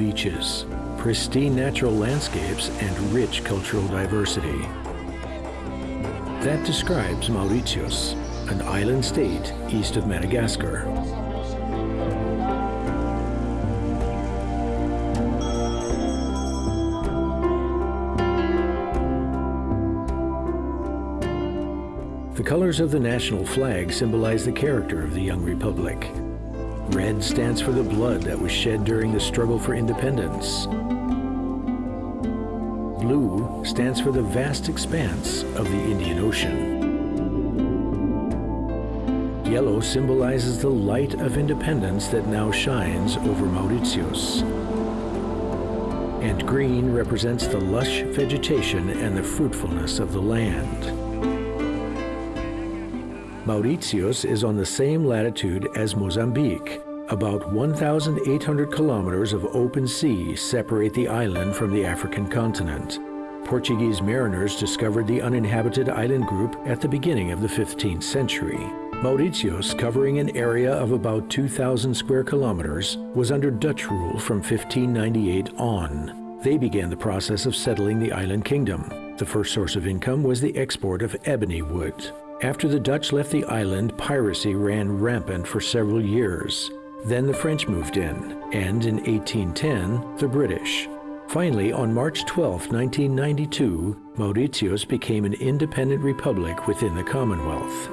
Beaches, pristine natural landscapes, and rich cultural diversity. That describes Mauritius, an island state east of Madagascar. The colors of the national flag symbolize the character of the young republic. Red stands for the blood that was shed during the struggle for independence. Blue stands for the vast expanse of the Indian Ocean. Yellow symbolizes the light of independence that now shines over Mauritius. And green represents the lush vegetation and the fruitfulness of the land. Mauritius is on the same latitude as Mozambique. About 1,800 kilometers of open sea separate the island from the African continent. Portuguese mariners discovered the uninhabited island group at the beginning of the 15th century. Mauritius, covering an area of about 2,000 square kilometers, was under Dutch rule from 1598 on. They began the process of settling the island kingdom. The first source of income was the export of ebony wood. After the Dutch left the island, piracy ran rampant for several years. Then the French moved in, and in 1810, the British. Finally, on March 12, 1992, Mauritius became an independent republic within the Commonwealth.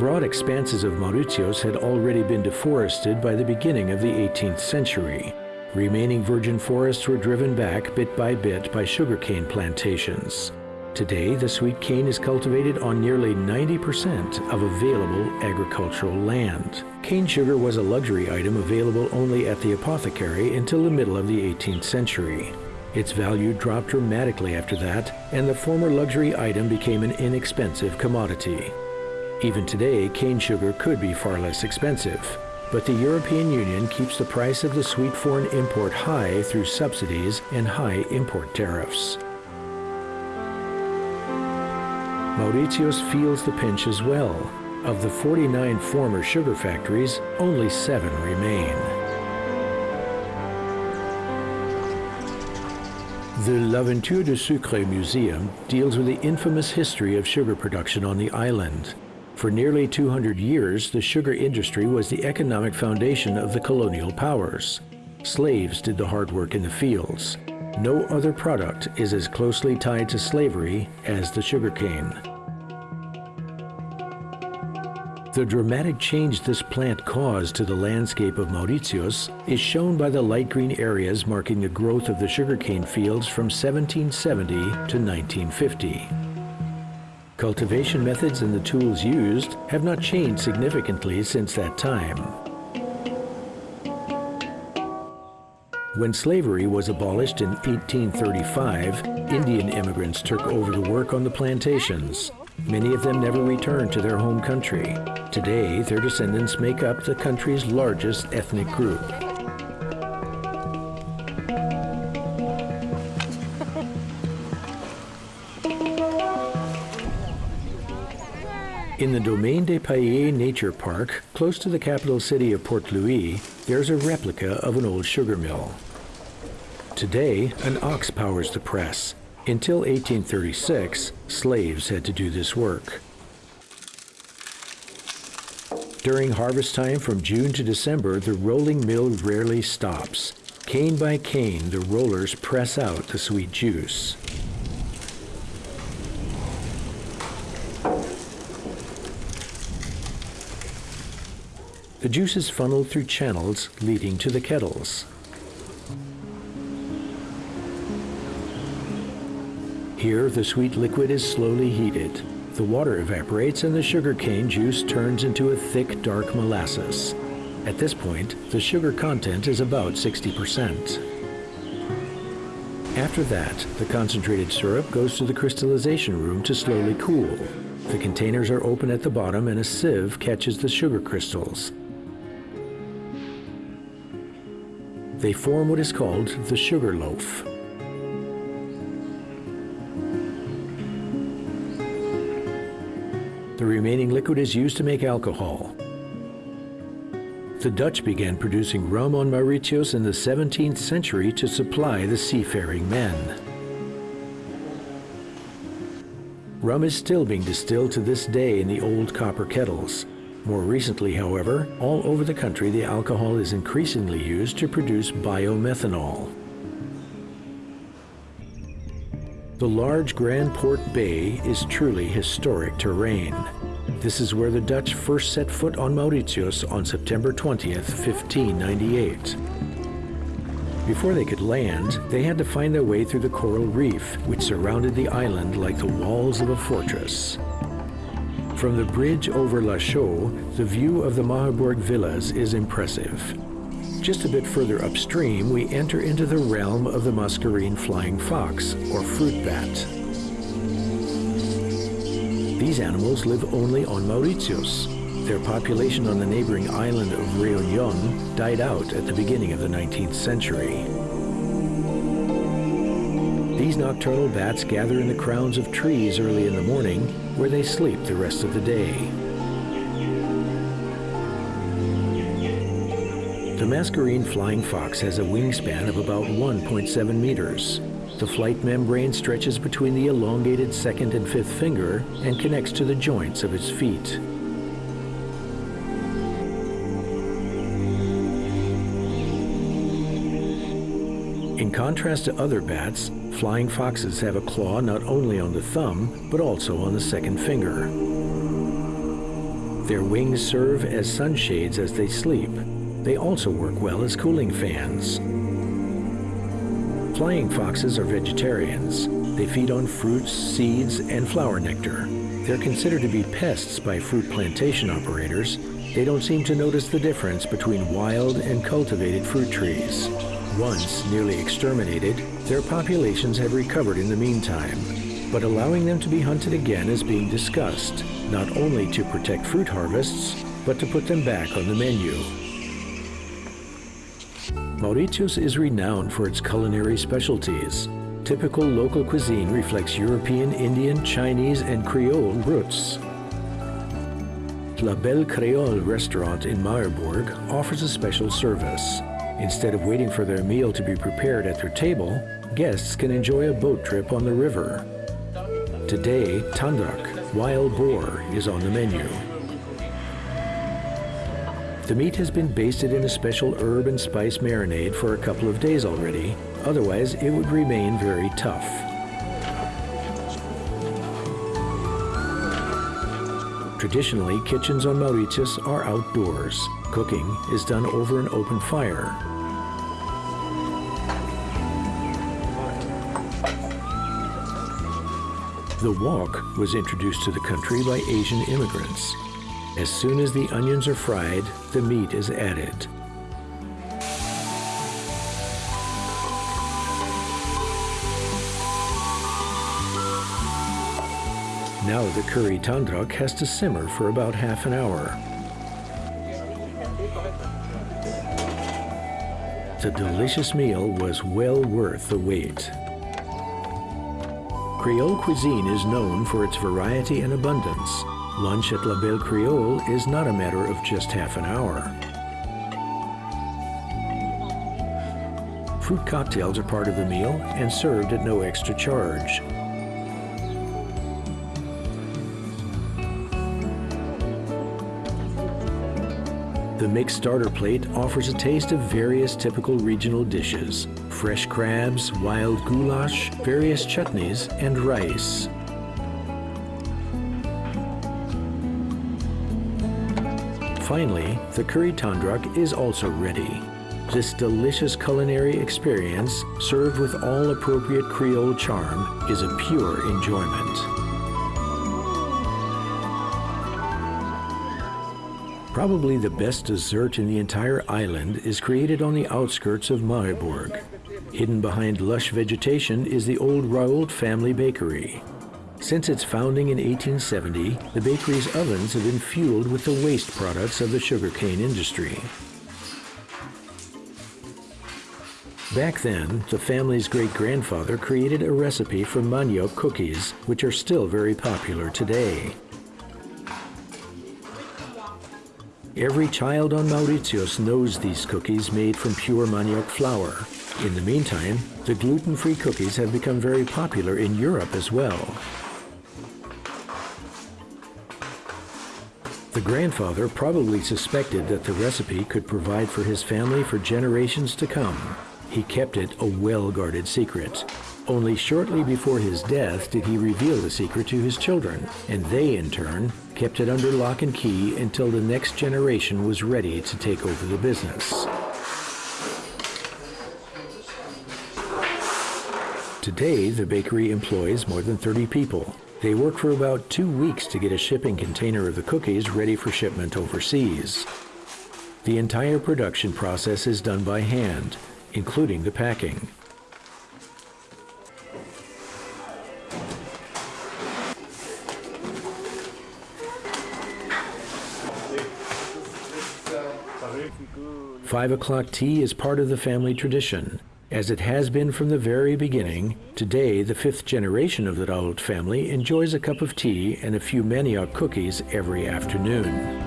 Broad expanses of Mauritius had already been deforested by the beginning of the 18th century. Remaining virgin forests were driven back bit by bit by sugarcane plantations. Today, the sweet cane is cultivated on nearly 90% of available agricultural land. Cane sugar was a luxury item available only at the apothecary until the middle of the 18th century. Its value dropped dramatically after that, and the former luxury item became an inexpensive commodity. Even today, cane sugar could be far less expensive, but the European Union keeps the price of the sweet foreign import high through subsidies and high import tariffs. Mauritius feels the pinch as well. Of the 49 former sugar factories, only seven remain. The L'Aventure du Sucre Museum deals with the infamous history of sugar production on the island. For nearly 200 years, the sugar industry was the economic foundation of the colonial powers. Slaves did the hard work in the fields. No other product is as closely tied to slavery as the sugarcane. The dramatic change this plant caused to the landscape of Mauritius is shown by the light green areas marking the growth of the sugarcane fields from 1770 to 1950. Cultivation methods and the tools used have not changed significantly since that time. When slavery was abolished in 1835, Indian immigrants took over the work on the plantations. Many of them never returned to their home country. Today, their descendants make up the country's largest ethnic group. In the Domaine des Paillets Nature Park, close to the capital city of Port Louis, there's a replica of an old sugar mill. Today, an ox powers the press. Until 1836, slaves had to do this work. During harvest time from June to December, the rolling mill rarely stops. Cane by cane, the rollers press out the sweet juice. The juice is funneled through channels leading to the kettles. Here, the sweet liquid is slowly heated. The water evaporates and the sugar cane juice turns into a thick, dark molasses. At this point, the sugar content is about 60%. After that, the concentrated syrup goes to the crystallization room to slowly cool. The containers are open at the bottom and a sieve catches the sugar crystals. They form what is called the sugar loaf. Remaining liquid is used to make alcohol. The Dutch began producing rum on Mauritius in the 17th century to supply the seafaring men. Rum is still being distilled to this day in the old copper kettles. More recently, however, all over the country the alcohol is increasingly used to produce biomethanol. The large Grand Port Bay is truly historic terrain. This is where the Dutch first set foot on Mauritius on September 20th, 1598. Before they could land, they had to find their way through the coral reef, which surrounded the island like the walls of a fortress. From the bridge over La Chaux, the view of the Mahébourg villas is impressive. Just a bit further upstream, we enter into the realm of the Mascarene flying fox, or fruit bat. These animals live only on Mauritius, their population on the neighboring island of Réunion died out at the beginning of the 19th century. These nocturnal bats gather in the crowns of trees early in the morning, where they sleep the rest of the day. The mascarene flying fox has a wingspan of about 1.7 meters. The flight membrane stretches between the elongated second and fifth finger and connects to the joints of its feet. In contrast to other bats, flying foxes have a claw not only on the thumb, but also on the second finger. Their wings serve as sunshades as they sleep. They also work well as cooling fans. Flying foxes are vegetarians. They feed on fruits, seeds, and flower nectar. They're considered to be pests by fruit plantation operators. They don't seem to notice the difference between wild and cultivated fruit trees. Once nearly exterminated, their populations have recovered in the meantime, but allowing them to be hunted again is being discussed, not only to protect fruit harvests, but to put them back on the menu. Mauritius is renowned for its culinary specialties. Typical local cuisine reflects European, Indian, Chinese, and Creole roots. La Belle Creole restaurant in Mahébourg offers a special service. Instead of waiting for their meal to be prepared at their table, guests can enjoy a boat trip on the river. Today, tandrak, wild boar, is on the menu. The meat has been basted in a special herb and spice marinade for a couple of days already, otherwise it would remain very tough. Traditionally, kitchens on Mauritius are outdoors. Cooking is done over an open fire. The wok was introduced to the country by Asian immigrants. As soon as the onions are fried, the meat is added. Now the curry tandrak has to simmer for about half an hour. The delicious meal was well worth the wait. Creole cuisine is known for its variety and abundance. Lunch at La Belle Creole is not a matter of just half an hour. Fruit cocktails are part of the meal and served at no extra charge. The mixed starter plate offers a taste of various typical regional dishes, fresh crabs, wild goulash, various chutneys, and rice. Finally, the curry tandrak is also ready. This delicious culinary experience, served with all appropriate Creole charm, is a pure enjoyment. Probably the best dessert in the entire island is created on the outskirts of Mahébourg. Hidden behind lush vegetation is the old Rault family bakery. Since its founding in 1870, the bakery's ovens have been fueled with the waste products of the sugarcane industry. Back then, the family's great-grandfather created a recipe for manioc cookies, which are still very popular today. Every child on Mauritius knows these cookies made from pure manioc flour. In the meantime, the gluten-free cookies have become very popular in Europe as well. The grandfather probably suspected that the recipe could provide for his family for generations to come. He kept it a well-guarded secret. Only shortly before his death did he reveal the secret to his children, and they, in turn, kept it under lock and key until the next generation was ready to take over the business. Today, the bakery employs more than 30 people. They work for about two weeks to get a shipping container of the cookies ready for shipment overseas. The entire production process is done by hand, including the packing. Five o'clock tea is part of the family tradition. As it has been from the very beginning, today the fifth generation of the Rault family enjoys a cup of tea and a few manioc cookies every afternoon.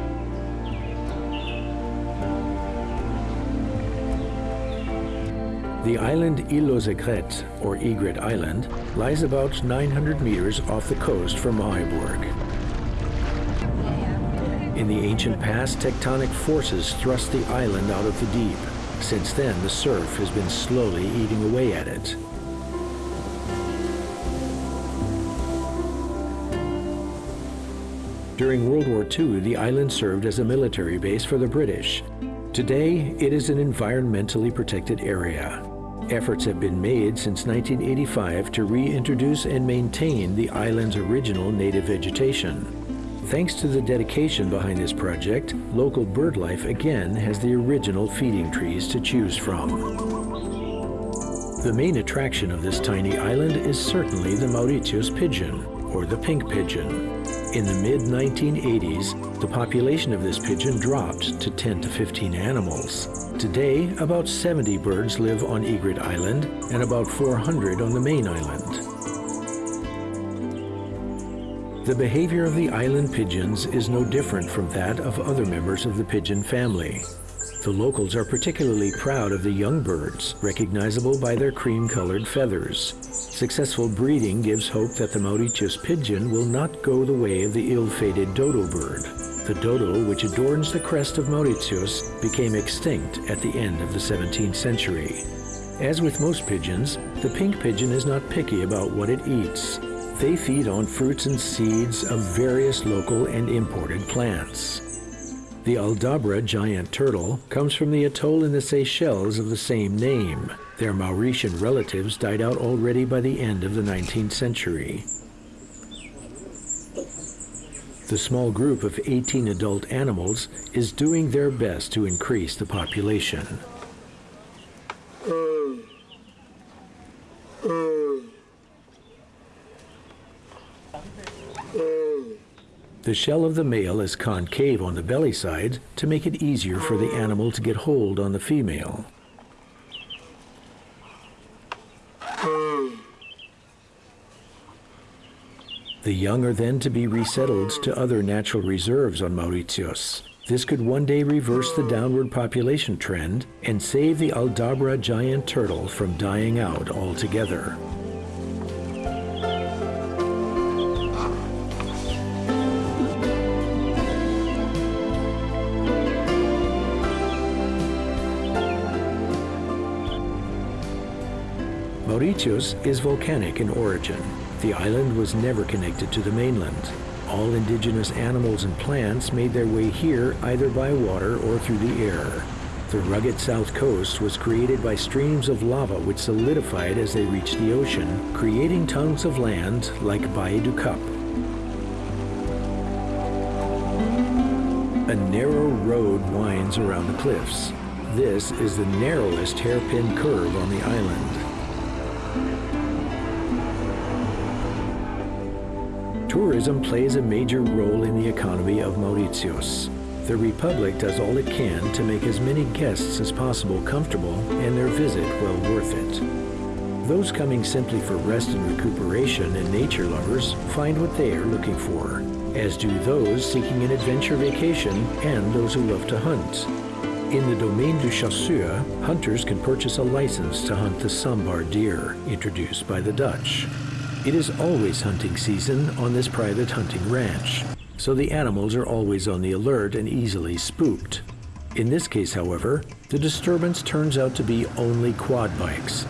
The island aux Aigrettes, or Egret Island, lies about 900 meters off the coast from Mahébourg. In the ancient past, tectonic forces thrust the island out of the deep. Since then, the surf has been slowly eating away at it. During World War II, the island served as a military base for the British. Today, it is an environmentally protected area. Efforts have been made since 1985 to reintroduce and maintain the island's original native vegetation. Thanks to the dedication behind this project, local bird life again has the original feeding trees to choose from. The main attraction of this tiny island is certainly the Mauritius pigeon, or the pink pigeon. In the mid-1980s, the population of this pigeon dropped to 10 to 15 animals. Today, about 70 birds live on Egret Island and about 400 on the main island. The behavior of the island pigeons is no different from that of other members of the pigeon family. The locals are particularly proud of the young birds, recognizable by their cream-colored feathers. Successful breeding gives hope that the Mauritius pigeon will not go the way of the ill-fated dodo bird. The dodo, which adorns the crest of Mauritius, became extinct at the end of the 17th century. As with most pigeons, the pink pigeon is not picky about what it eats. They feed on fruits and seeds of various local and imported plants. The Aldabra giant turtle comes from the atoll in the Seychelles of the same name. Their Mauritian relatives died out already by the end of the 19th century. The small group of 18 adult animals is doing their best to increase the population. Uh, uh. The shell of the male is concave on the belly side to make it easier for the animal to get hold on the female. The young are then to be resettled to other natural reserves on Mauritius. This could one day reverse the downward population trend and save the Aldabra giant turtle from dying out altogether. Mauritius is volcanic in origin. The island was never connected to the mainland. All indigenous animals and plants made their way here either by water or through the air. The rugged south coast was created by streams of lava which solidified as they reached the ocean, creating tongues of land like Baie du Cap. A narrow road winds around the cliffs. This is the narrowest hairpin curve on the island. Tourism plays a major role in the economy of Mauritius. The Republic does all it can to make as many guests as possible comfortable and their visit well worth it. Those coming simply for rest and recuperation and nature lovers find what they are looking for. as do those seeking an adventure vacation and those who love to hunt. In the Domaine du Chasseur, hunters can purchase a license to hunt the sambar deer, introduced by the Dutch. It is always hunting season on this private hunting ranch, so the animals are always on the alert and easily spooked. In this case, however, the disturbance turns out to be only quad bikes,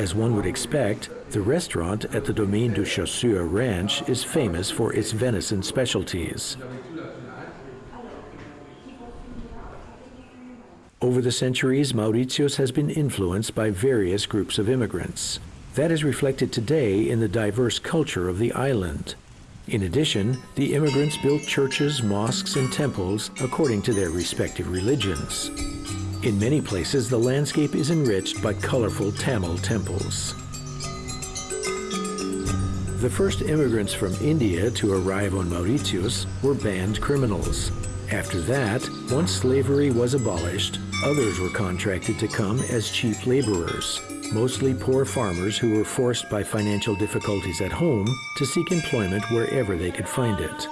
As one would expect, the restaurant at the Domaine du Chasseur Ranch is famous for its venison specialties. Over the centuries, Mauritius has been influenced by various groups of immigrants. That is reflected today in the diverse culture of the island. In addition, the immigrants built churches, mosques, and temples according to their respective religions. In many places, the landscape is enriched by colorful Tamil temples. The first immigrants from India to arrive on Mauritius were banned criminals. After that, once slavery was abolished, others were contracted to come as cheap laborers, mostly poor farmers who were forced by financial difficulties at home to seek employment wherever they could find it.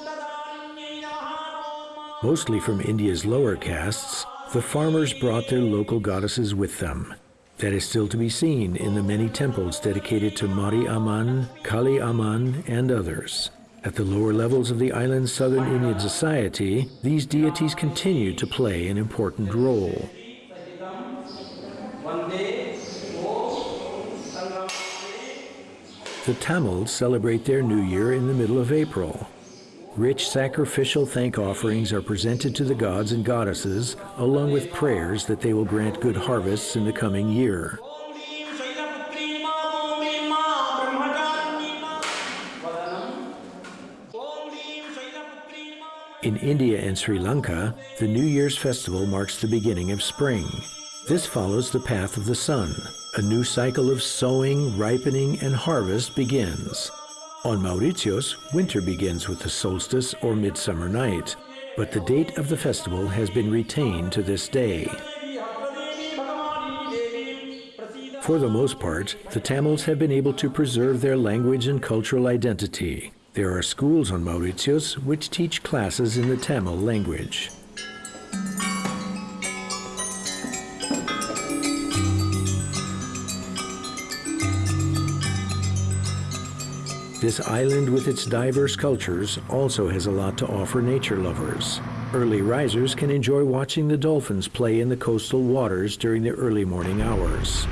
Mostly from India's lower castes, the farmers brought their local goddesses with them. That is still to be seen in the many temples dedicated to Mari Amman, Kali Amman, and others. At the lower levels of the island's southern Indian society, these deities continue to play an important role. The Tamils celebrate their new year in the middle of April. Rich sacrificial thank offerings are presented to the gods and goddesses, along with prayers that they will grant good harvests in the coming year. In India and Sri Lanka, the New Year's festival marks the beginning of spring. This follows the path of the sun. A new cycle of sowing, ripening, and harvest begins. On Mauritius, winter begins with the solstice or midsummer night, but the date of the festival has been retained to this day. For the most part, the Tamils have been able to preserve their language and cultural identity. There are schools on Mauritius which teach classes in the Tamil language. This island with its diverse cultures also has a lot to offer nature lovers. Early risers can enjoy watching the dolphins play in the coastal waters during the early morning hours.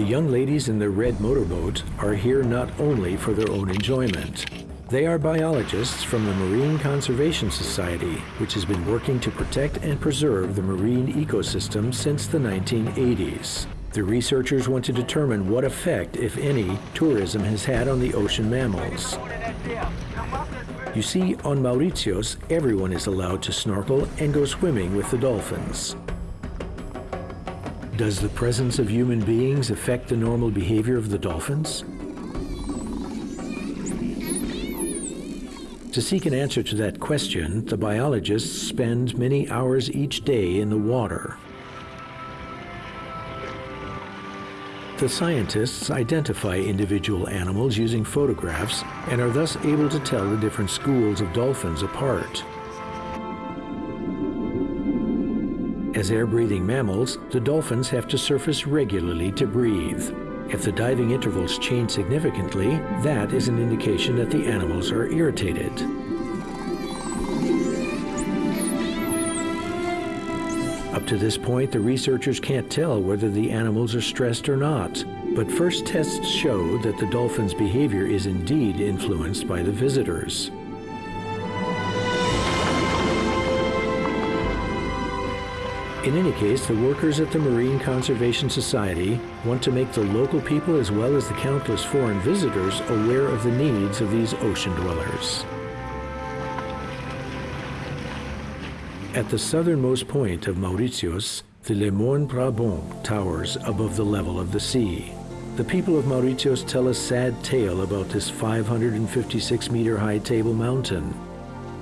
The young ladies in the red motorboat are here not only for their own enjoyment. They are biologists from the Marine Conservation Society, which has been working to protect and preserve the marine ecosystem since the 1980s. The researchers want to determine what effect, if any, tourism has had on the ocean mammals. You see, on Mauritius, everyone is allowed to snorkel and go swimming with the dolphins. Does the presence of human beings affect the normal behavior of the dolphins? To seek an answer to that question, the biologists spend many hours each day in the water. The scientists identify individual animals using photographs and are thus able to tell the different schools of dolphins apart. As air-breathing mammals, the dolphins have to surface regularly to breathe. If the diving intervals change significantly, that is an indication that the animals are irritated. Up to this point, the researchers can't tell whether the animals are stressed or not. But first tests show that the dolphin's behavior is indeed influenced by the visitors. In any case, the workers at the Marine Conservation Society want to make the local people as well as the countless foreign visitors aware of the needs of these ocean dwellers. At the southernmost point of Mauritius, the Le Morne Brabant towers above the level of the sea. The people of Mauritius tell a sad tale about this 556 meter high table mountain.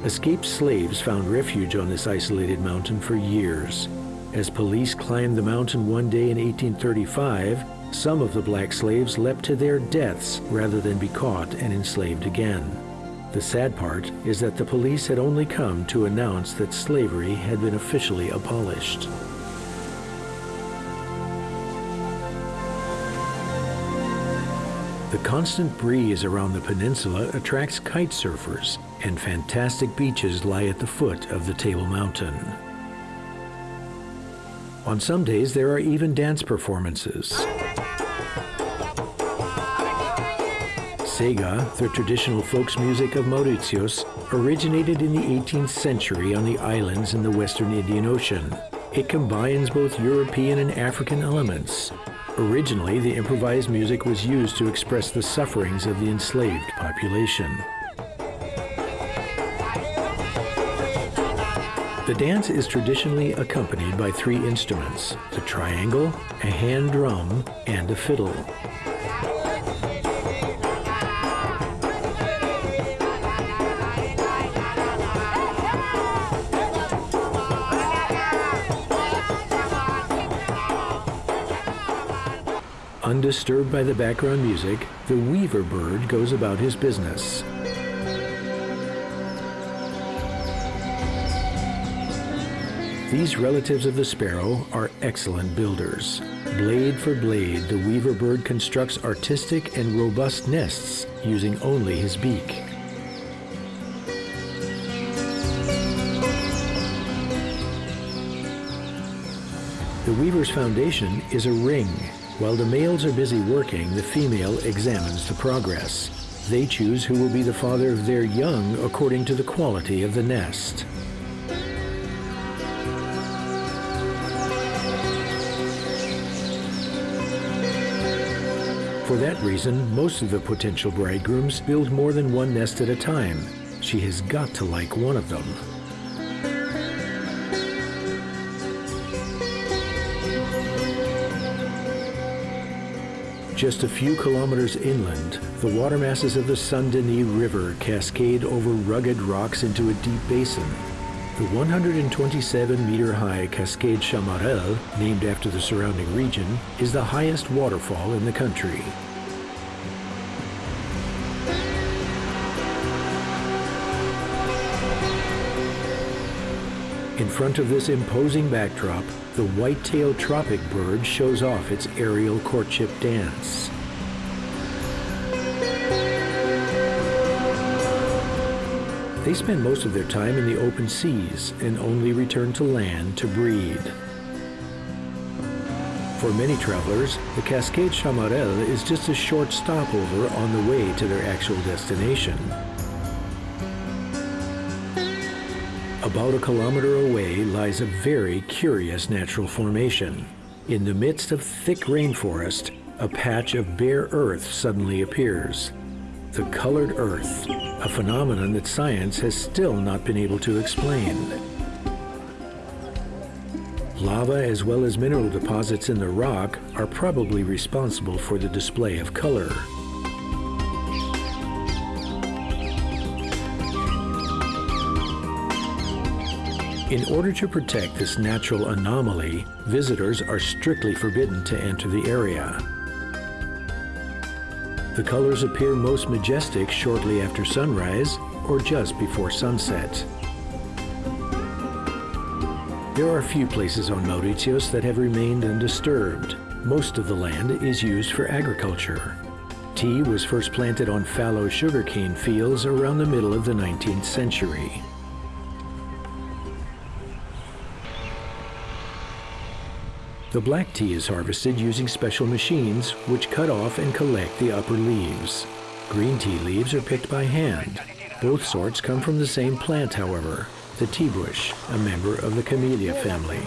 Escaped slaves found refuge on this isolated mountain for years. As police climbed the mountain one day in 1835, some of the black slaves leapt to their deaths rather than be caught and enslaved again. The sad part is that the police had only come to announce that slavery had been officially abolished. The constant breeze around the peninsula attracts kite surfers, and fantastic beaches lie at the foot of the Table Mountain. On some days, there are even dance performances. Sega, the traditional folks music of Mauritius, originated in the 18th century on the islands in the western Indian Ocean. It combines both European and African elements. Originally, the improvised music was used to express the sufferings of the enslaved population. The dance is traditionally accompanied by three instruments, the triangle, a hand drum, and a fiddle. Undisturbed by the background music, the weaver bird goes about his business. These relatives of the sparrow are excellent builders. Blade for blade, the weaver bird constructs artistic and robust nests using only his beak. The weaver's foundation is a ring. While the males are busy working, the female examines the progress. They choose who will be the father of their young according to the quality of the nest. For that reason, most of the potential bridegrooms build more than one nest at a time. She has got to like one of them. Just a few kilometers inland, the water masses of the Saint-Denis River cascade over rugged rocks into a deep basin. The 127-meter-high Cascade Chamarel, named after the surrounding region, is the highest waterfall in the country. In front of this imposing backdrop, the white-tailed tropic bird shows off its aerial courtship dance. They spend most of their time in the open seas and only return to land to breed. For many travelers, the Cascade Chamarel is just a short stopover on the way to their actual destination. About a kilometer away lies a very curious natural formation. In the midst of thick rainforest, a patch of bare earth suddenly appears. The colored earth, a phenomenon that science has still not been able to explain. Lava as well as mineral deposits in the rock are probably responsible for the display of color. In order to protect this natural anomaly, visitors are strictly forbidden to enter the area. The colors appear most majestic shortly after sunrise or just before sunset. There are few places on Mauritius that have remained undisturbed. Most of the land is used for agriculture. Tea was first planted on fallow sugarcane fields around the middle of the 19th century. The black tea is harvested using special machines which cut off and collect the upper leaves. Green tea leaves are picked by hand. Both sorts come from the same plant, however, the tea bush, a member of the camellia family.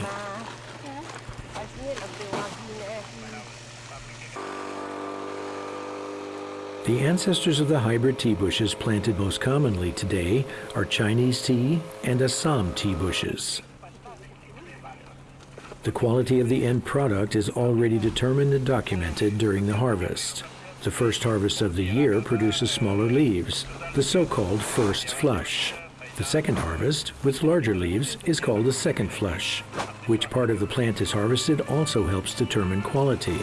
The ancestors of the hybrid tea bushes planted most commonly today are Chinese tea and Assam tea bushes. The quality of the end product is already determined and documented during the harvest. The first harvest of the year produces smaller leaves, the so-called first flush. The second harvest, with larger leaves, is called the second flush. Which part of the plant is harvested also helps determine quality.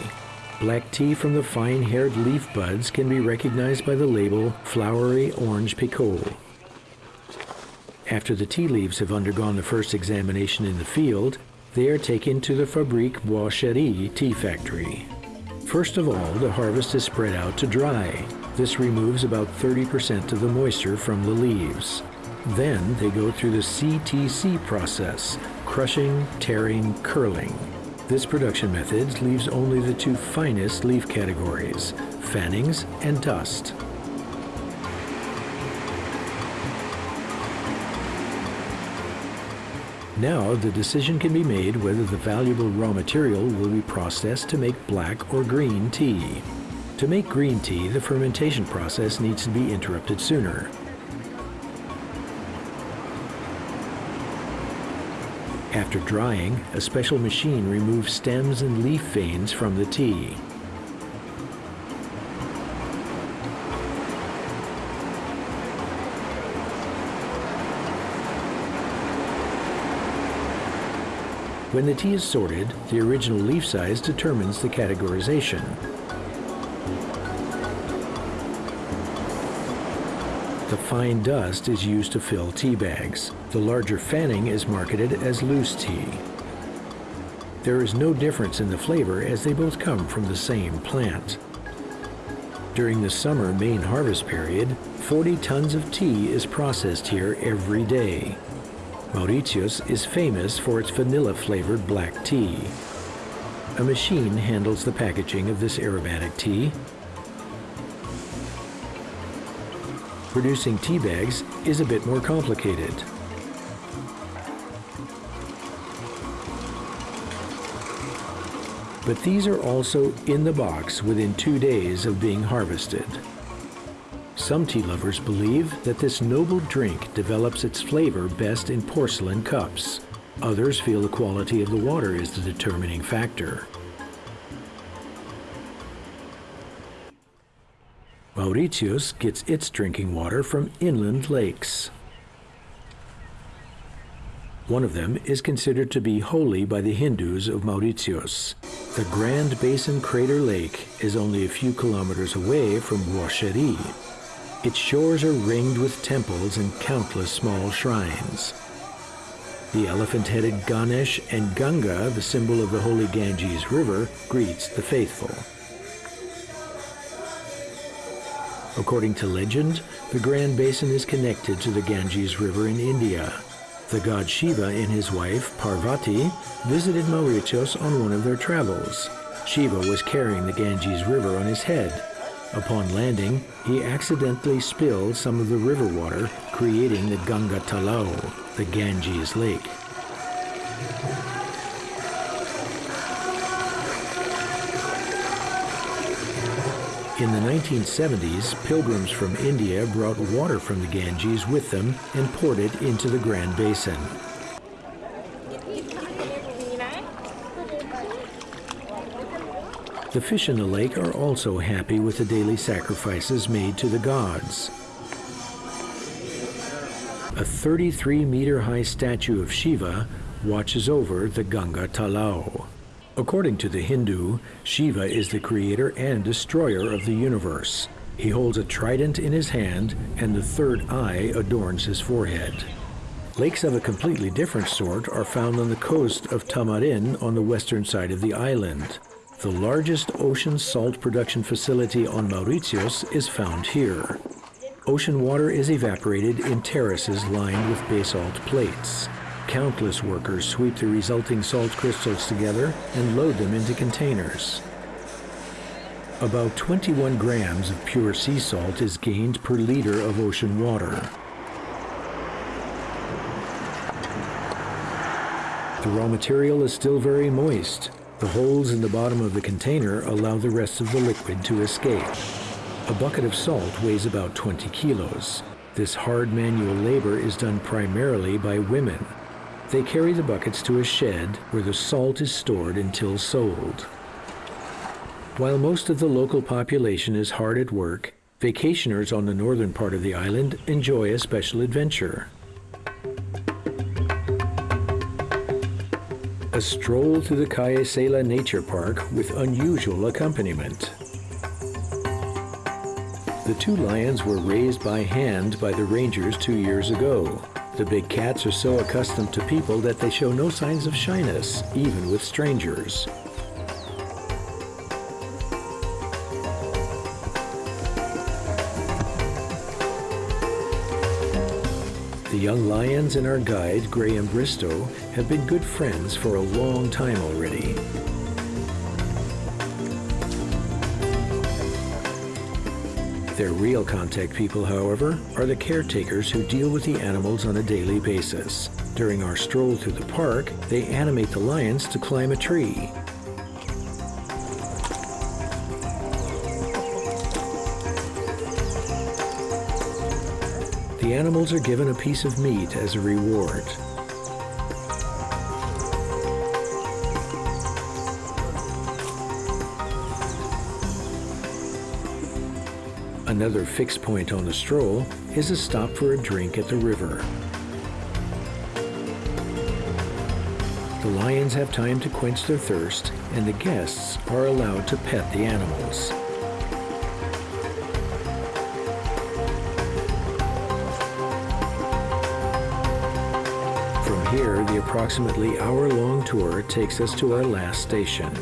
Black tea from the fine-haired leaf buds can be recognized by the label flowery orange pekoe. After the tea leaves have undergone the first examination in the field, they are taken to the Fabrique Bois Chéri tea factory. First of all, the harvest is spread out to dry. This removes about 30% of the moisture from the leaves. Then they go through the CTC process, crushing, tearing, curling. This production method leaves only the two finest leaf categories, fannings and dust. Now the decision can be made whether the valuable raw material will be processed to make black or green tea. To make green tea, the fermentation process needs to be interrupted sooner. After drying, a special machine removes stems and leaf veins from the tea. When the tea is sorted, the original leaf size determines the categorization. The fine dust is used to fill tea bags. The larger fanning is marketed as loose tea. There is no difference in the flavor as they both come from the same plant. During the summer main harvest period, 40 tons of tea is processed here every day. Mauritius is famous for its vanilla-flavored black tea. A machine handles the packaging of this aromatic tea producing tea bags is a bit more complicated. But these are also in the box within two days of being harvested. Some tea lovers believe that this noble drink develops its flavor best in porcelain cups. Others feel the quality of the water is the determining factor. Mauritius gets its drinking water from inland lakes. One of them is considered to be holy by the Hindus of Mauritius. The Grand Basin Crater Lake is only a few kilometers away from Chéri. Its shores are ringed with temples and countless small shrines. The elephant-headed Ganesh and Ganga, the symbol of the holy Ganges River, greets the faithful. According to legend, the Grand Basin is connected to the Ganges River in India. The god Shiva and his wife, Parvati, visited Mauritius on one of their travels. Shiva was carrying the Ganges River on his head. Upon landing, he accidentally spilled some of the river water, creating the Ganga Talao, the Ganges Lake. In the 1970s, pilgrims from India brought water from the Ganges with them and poured it into the Grand Basin. The fish in the lake are also happy with the daily sacrifices made to the gods. A 33 meter high statue of Shiva watches over the Ganga Talao. According to the Hindu, Shiva is the creator and destroyer of the universe. He holds a trident in his hand, and the third eye adorns his forehead. Lakes of a completely different sort are found on the coast of Tamarin on the western side of the island. The largest ocean salt production facility on Mauritius is found here. Ocean water is evaporated in terraces lined with basalt plates. Countless workers sweep the resulting salt crystals together and load them into containers. About 21 grams of pure sea salt is gained per liter of ocean water. The raw material is still very moist. The holes in the bottom of the container allow the rest of the liquid to escape. A bucket of salt weighs about 20 kilos. This hard manual labor is done primarily by women. They carry the buckets to a shed where the salt is stored until sold. While most of the local population is hard at work, vacationers on the northern part of the island enjoy a special adventure. A stroll through the Casela Nature Park with unusual accompaniment. The two lions were raised by hand by the rangers two years ago. The big cats are so accustomed to people that they show no signs of shyness, even with strangers. Young lions and our guide, Graham Bristow, have been good friends for a long time already. Their real contact people, however, are the caretakers who deal with the animals on a daily basis. During our stroll through the park, they animate the lions to climb a tree. The animals are given a piece of meat as a reward. Another fixed point on the stroll is a stop for a drink at the river. The lions have time to quench their thirst, and the guests are allowed to pet the animals. Approximately hour-long tour takes us to our last station.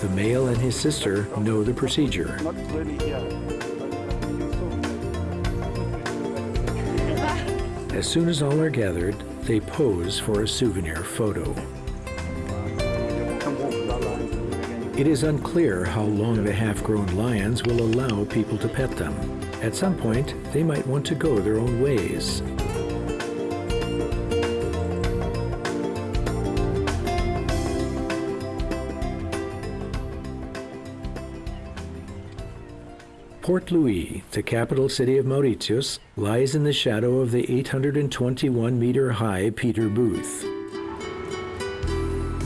The male and his sister know the procedure. As soon as all are gathered, they pose for a souvenir photo. It is unclear how long the half-grown lions will allow people to pet them. At some point, they might want to go their own ways. Port Louis, the capital city of Mauritius, lies in the shadow of the 821-meter-high Pieter Both.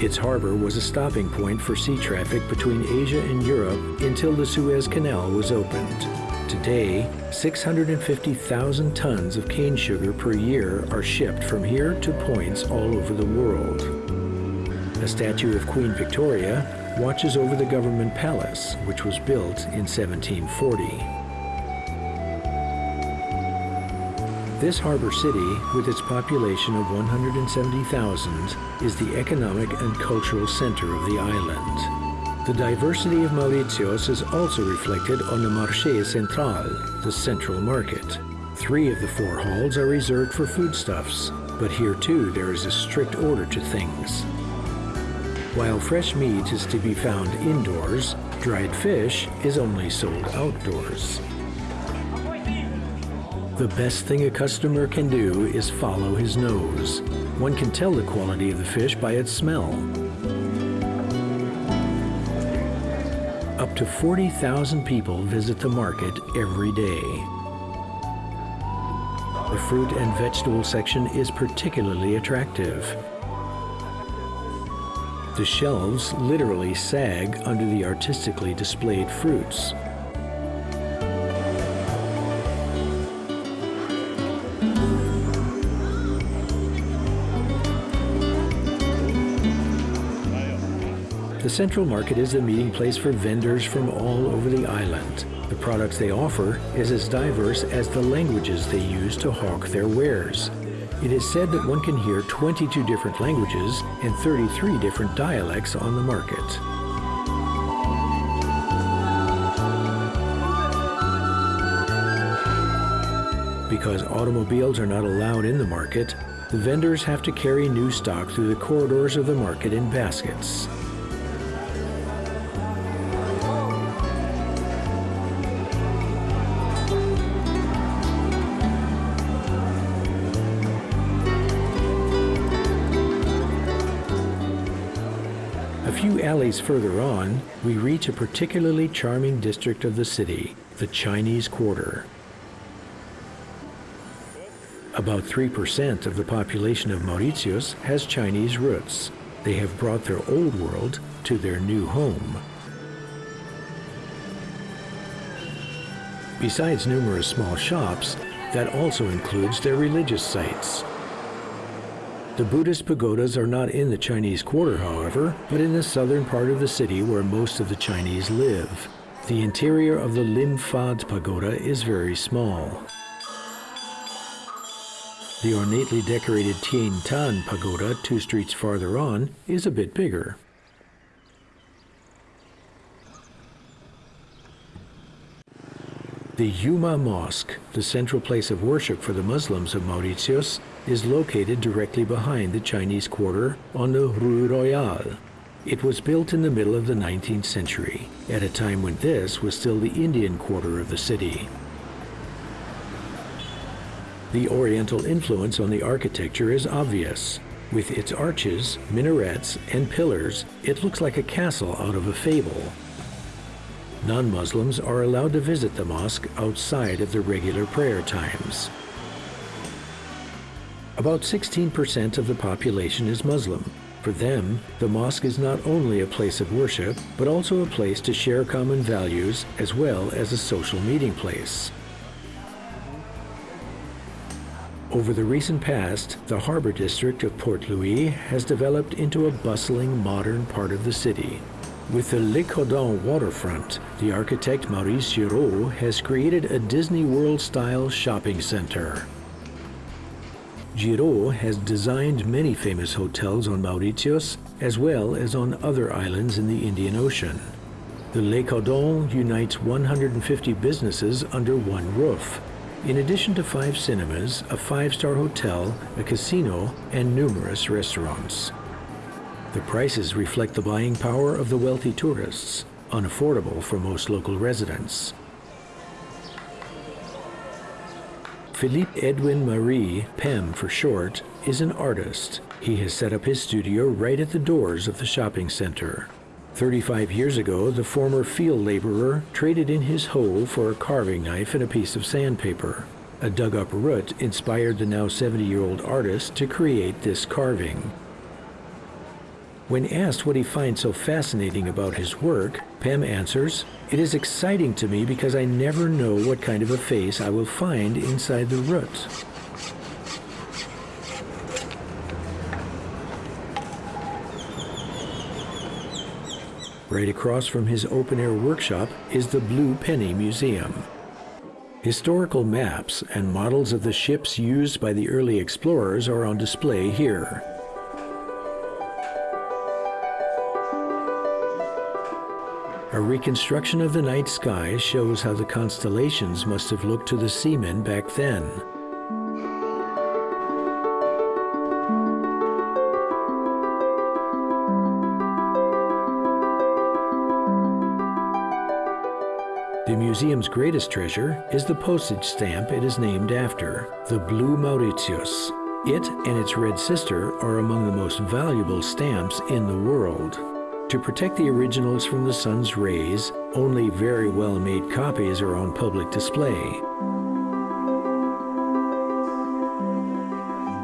Its harbor was a stopping point for sea traffic between Asia and Europe until the Suez Canal was opened. Today, 650,000 tons of cane sugar per year are shipped from here to points all over the world. A statue of Queen Victoria watches over the government palace, which was built in 1740. This harbor city, with its population of 170,000, is the economic and cultural center of the island. The diversity of Mauritius is also reflected on the Marché Central, the central market. Three of the four halls are reserved for foodstuffs, but here too there is a strict order to things. While fresh meat is to be found indoors, dried fish is only sold outdoors. The best thing a customer can do is follow his nose. One can tell the quality of the fish by its smell. Up to 40,000 people visit the market every day. The fruit and vegetable section is particularly attractive. The shelves literally sag under the artistically displayed fruits. The Central Market is the meeting place for vendors from all over the island. The products they offer is as diverse as the languages they use to hawk their wares. It is said that one can hear 22 different languages and 33 different dialects on the market. Because automobiles are not allowed in the market, the vendors have to carry new stock through the corridors of the market in baskets. Further on, we reach a particularly charming district of the city, the Chinese Quarter. About 3% of the population of Mauritius has Chinese roots. They have brought their old world to their new home. Besides numerous small shops, that also includes their religious sites. The Buddhist pagodas are not in the Chinese Quarter, however, but in the southern part of the city where most of the Chinese live. The interior of the Lim Fad Pagoda is very small. The ornately decorated Tien Tan Pagoda, two streets farther on, is a bit bigger. The Yuma Mosque, the central place of worship for the Muslims of Mauritius, is located directly behind the Chinese Quarter on the Rue Royale. It was built in the middle of the 19th century, at a time when this was still the Indian quarter of the city. The Oriental influence on the architecture is obvious. With its arches, minarets, and pillars, it looks like a castle out of a fable. Non-Muslims are allowed to visit the mosque outside of the regular prayer times. About 16% of the population is Muslim, for them, the mosque is not only a place of worship, but also a place to share common values as well as a social meeting place. Over the recent past, the harbor district of Port Louis has developed into a bustling modern part of the city. With the Le Caudan waterfront, the architect Maurice Giraud has created a Disney World-style shopping center. Giraud has designed many famous hotels on Mauritius as well as on other islands in the Indian Ocean. The Le Caudan unites 150 businesses under one roof, in addition to five cinemas, a five-star hotel, a casino, and numerous restaurants. The prices reflect the buying power of the wealthy tourists, unaffordable for most local residents. Philippe Edwin Marie, PEM for short, is an artist. He has set up his studio right at the doors of the shopping center. 35 years ago, the former field laborer traded in his hoe for a carving knife and a piece of sandpaper. A dug-up root inspired the now 70-year-old artist to create this carving. When asked what he finds so fascinating about his work, Pem answers, It is exciting to me because I never know what kind of a face I will find inside the root. Right across from his open-air workshop is the Blue Penny Museum. Historical maps and models of the ships used by the early explorers are on display here. A reconstruction of the night sky shows how the constellations must have looked to the seamen back then. The museum's greatest treasure is the postage stamp it is named after, the Blue Mauritius. It and its red sister are among the most valuable stamps in the world. To protect the originals from the sun's rays, only very well-made copies are on public display.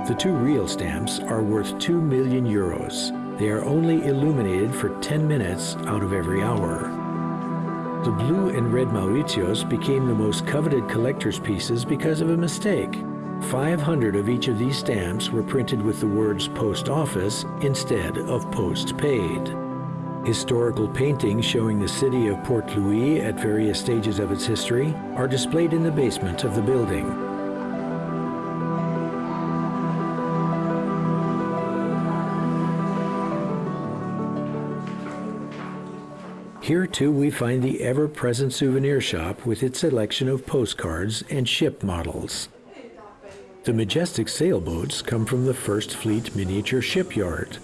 The two real stamps are worth 2 million euros. They are only illuminated for 10 minutes out of every hour. The blue and red Mauritius became the most coveted collector's pieces because of a mistake. 500 of each of these stamps were printed with the words post office instead of post paid. Historical paintings showing the city of Port Louis at various stages of its history are displayed in the basement of the building. Here too we find the ever-present souvenir shop with its selection of postcards and ship models. The majestic sailboats come from the First Fleet Miniature Shipyard,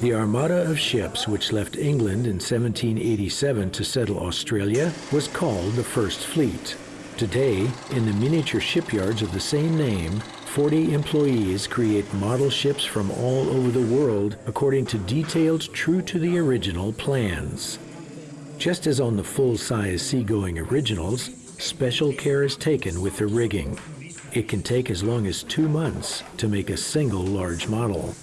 the armada of ships which left England in 1787 to settle Australia was called the First Fleet. Today, in the miniature shipyards of the same name, 40 employees create model ships from all over the world according to detailed true to the original plans. Just as on the full-size seagoing originals, special care is taken with the rigging. It can take as long as two months to make a single large model.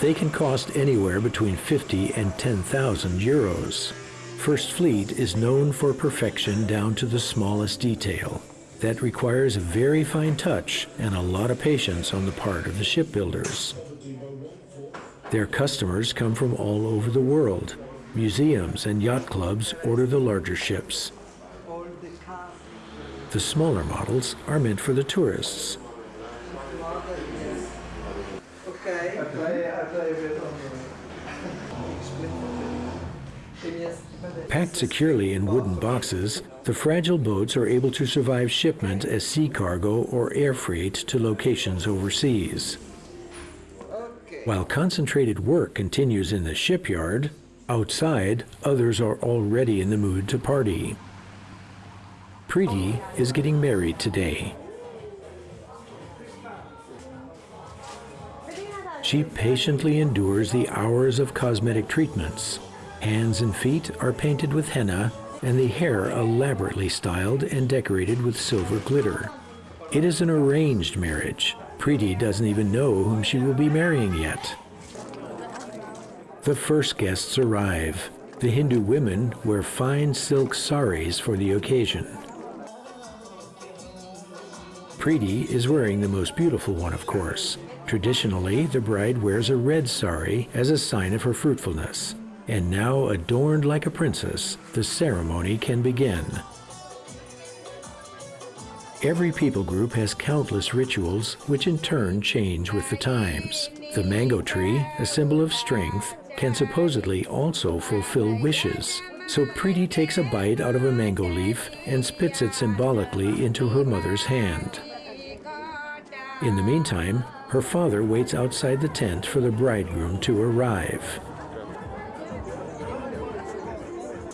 They can cost anywhere between 50 and 10,000 euros. First Fleet is known for perfection down to the smallest detail. That requires a very fine touch and a lot of patience on the part of the shipbuilders. Their customers come from all over the world. Museums and yacht clubs order the larger ships. The smaller models are meant for the tourists. Packed securely in wooden boxes, the fragile boats are able to survive shipment as sea cargo or air freight to locations overseas. While concentrated work continues in the shipyard, outside, others are already in the mood to party. Preeti is getting married today. She patiently endures the hours of cosmetic treatments. Hands and feet are painted with henna and the hair elaborately styled and decorated with silver glitter. It is an arranged marriage. Preeti doesn't even know whom she will be marrying yet. The first guests arrive. The Hindu women wear fine silk saris for the occasion. Preeti is wearing the most beautiful one, of course. Traditionally, the bride wears a red sari as a sign of her fruitfulness. And now, adorned like a princess, the ceremony can begin. Every people group has countless rituals which in turn change with the times. The mango tree, a symbol of strength, can supposedly also fulfill wishes. So Preeti takes a bite out of a mango leaf and spits it symbolically into her mother's hand. In the meantime, her father waits outside the tent for the bridegroom to arrive.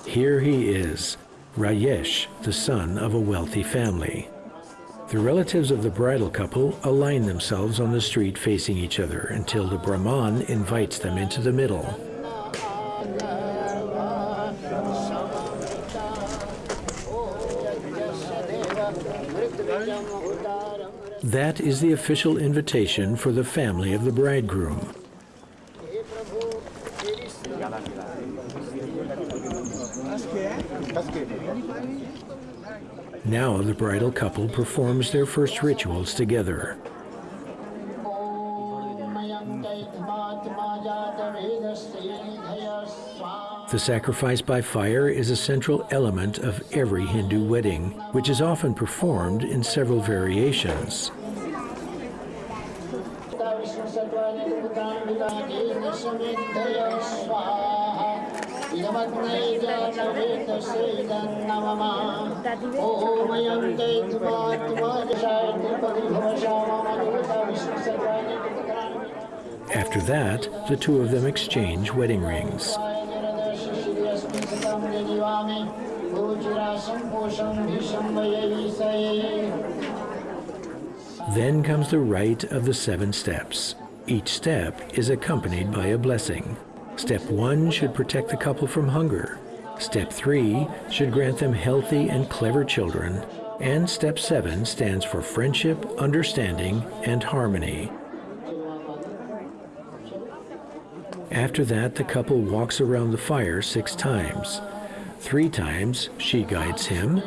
Here he is, Rayesh, the son of a wealthy family. The relatives of the bridal couple align themselves on the street facing each other until the Brahman invites them into the middle. That is the official invitation for the family of the bridegroom. Now the bridal couple performs their first rituals together. The sacrifice by fire is a central element of every Hindu wedding, which is often performed in several variations. After that, the two of them exchange wedding rings. Then comes the rite of the seven steps. Each step is accompanied by a blessing. Step one should protect the couple from hunger. Step three should grant them healthy and clever children. And step seven stands for friendship, understanding, and harmony. After that, the couple walks around the fire six times. Three times she guides him,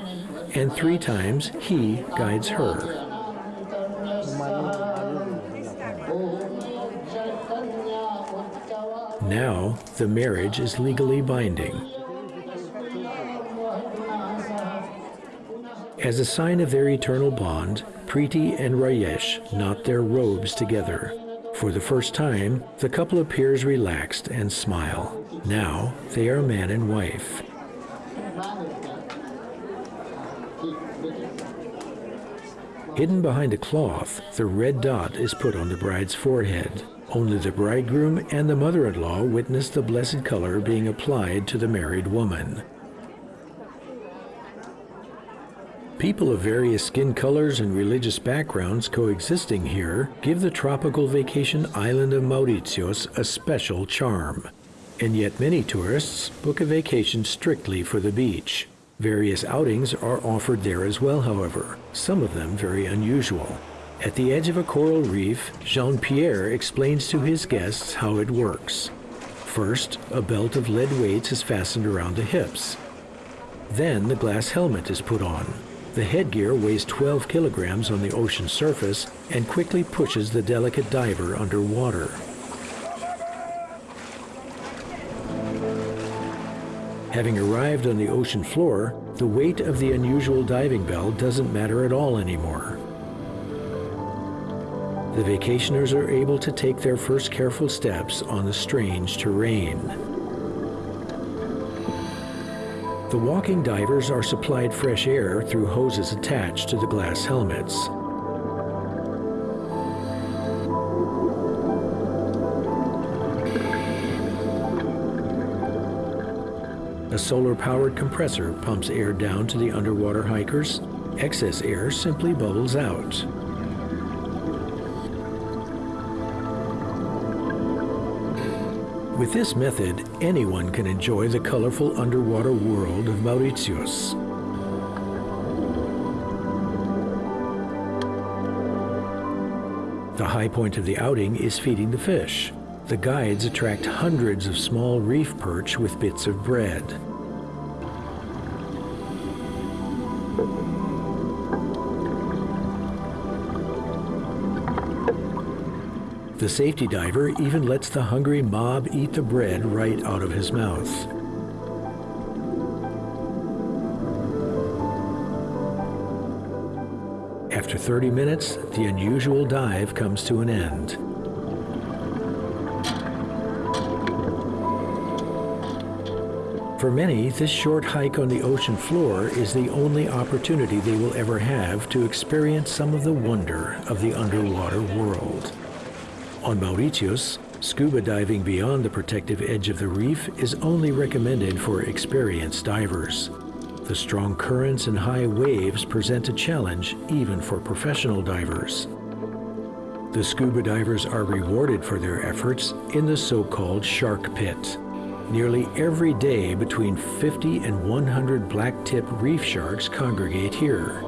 and three times he guides her. Now, the marriage is legally binding. As a sign of their eternal bond, Preeti and Rayesh knot their robes together. For the first time, the couple appears relaxed and smile. Now, they are man and wife. Hidden behind a cloth, the red dot is put on the bride's forehead. Only the bridegroom and the mother-in-law witness the blessed color being applied to the married woman. People of various skin colors and religious backgrounds coexisting here give the tropical vacation island of Mauritius a special charm. And yet many tourists book a vacation strictly for the beach. Various outings are offered there as well, however, some of them very unusual. At the edge of a coral reef, Jean-Pierre explains to his guests how it works. First, a belt of lead weights is fastened around the hips. Then the glass helmet is put on. The headgear weighs 12 kilograms on the ocean surface and quickly pushes the delicate diver underwater. Having arrived on the ocean floor, the weight of the unusual diving bell doesn't matter at all anymore. The vacationers are able to take their first careful steps on the strange terrain. The walking divers are supplied fresh air through hoses attached to the glass helmets. A solar-powered compressor pumps air down to the underwater hikers. Excess air simply bubbles out. With this method, anyone can enjoy the colorful underwater world of Mauritius. The high point of the outing is feeding the fish. The guides attract hundreds of small reef perch with bits of bread. The safety diver even lets the hungry mob eat the bread right out of his mouth. After 30 minutes, the unusual dive comes to an end. For many, this short hike on the ocean floor is the only opportunity they will ever have to experience some of the wonder of the underwater world. On Mauritius, scuba diving beyond the protective edge of the reef is only recommended for experienced divers. The strong currents and high waves present a challenge even for professional divers. The scuba divers are rewarded for their efforts in the so-called shark pit. Nearly every day between 50 and 100 black-tip reef sharks congregate here.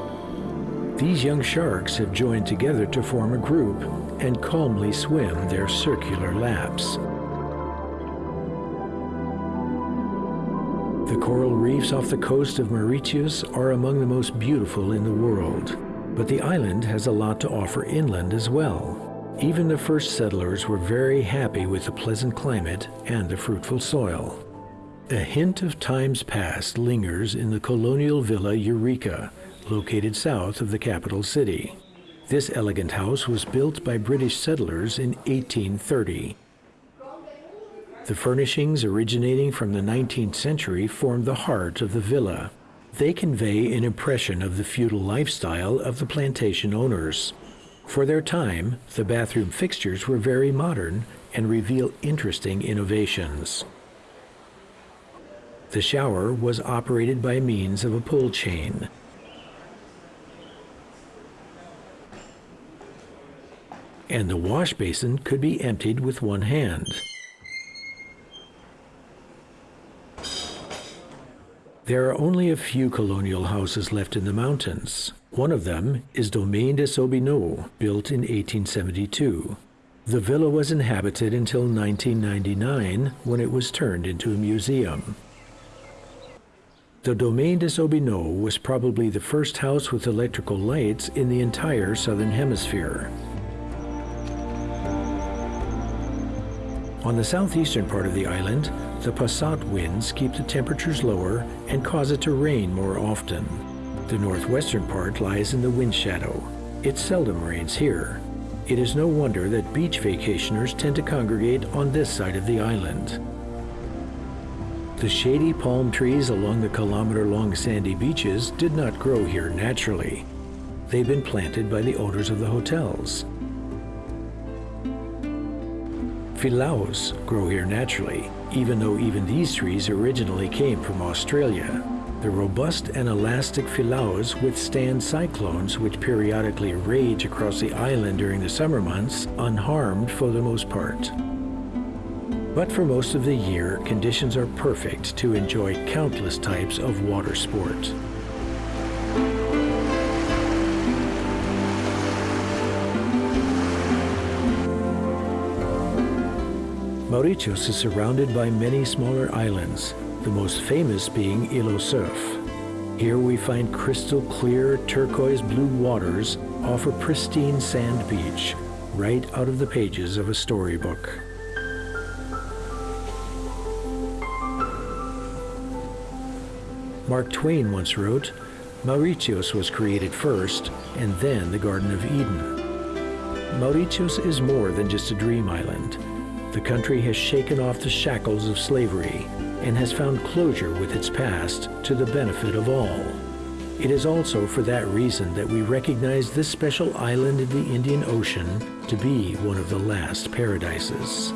These young sharks have joined together to form a group and calmly swim their circular laps. The coral reefs off the coast of Mauritius are among the most beautiful in the world, but the island has a lot to offer inland as well. Even the first settlers were very happy with the pleasant climate and the fruitful soil. A hint of times past lingers in the colonial villa Eureka, located south of the capital city. This elegant house was built by British settlers in 1830. The furnishings originating from the 19th century form the heart of the villa. They convey an impression of the feudal lifestyle of the plantation owners. For their time, the bathroom fixtures were very modern and reveal interesting innovations. The shower was operated by means of a pull chain. And the wash basin could be emptied with one hand. There are only a few colonial houses left in the mountains. One of them is Domaine des Aubineaux, built in 1872. The villa was inhabited until 1999 when it was turned into a museum. The Domaine des Aubineaux was probably the first house with electrical lights in the entire southern hemisphere. On the southeastern part of the island, the passat winds keep the temperatures lower and cause it to rain more often. The northwestern part lies in the wind shadow. It seldom rains here. It is no wonder that beach vacationers tend to congregate on this side of the island. The shady palm trees along the kilometer-long sandy beaches did not grow here naturally. They've been planted by the owners of the hotels. Filaos grow here naturally, even though even these trees originally came from Australia. The robust and elastic filaos withstand cyclones which periodically rage across the island during the summer months unharmed for the most part. But for most of the year, conditions are perfect to enjoy countless types of water sport. Mauritius is surrounded by many smaller islands, the most famous being Île Surf. Here we find crystal clear turquoise blue waters off a pristine sand beach, right out of the pages of a storybook. Mark Twain once wrote, Mauritius was created first, and then the Garden of Eden. Mauritius is more than just a dream island. The country has shaken off the shackles of slavery and has found closure with its past to the benefit of all. It is also for that reason that we recognize this special island in the Indian Ocean to be one of the last paradises.